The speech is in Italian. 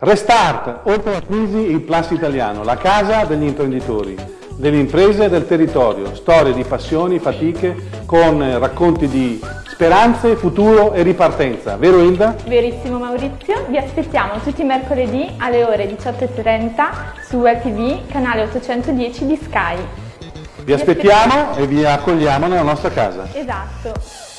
Restart, oltre la crisi il Plus italiano, la casa degli imprenditori, delle imprese e del territorio, storie di passioni, fatiche, con eh, racconti di speranze, futuro e ripartenza. Vero Hilda? Verissimo Maurizio, vi aspettiamo tutti i mercoledì alle ore 18.30 su WebTV, canale 810 di Sky. Vi aspettiamo e vi accogliamo nella nostra casa. Esatto.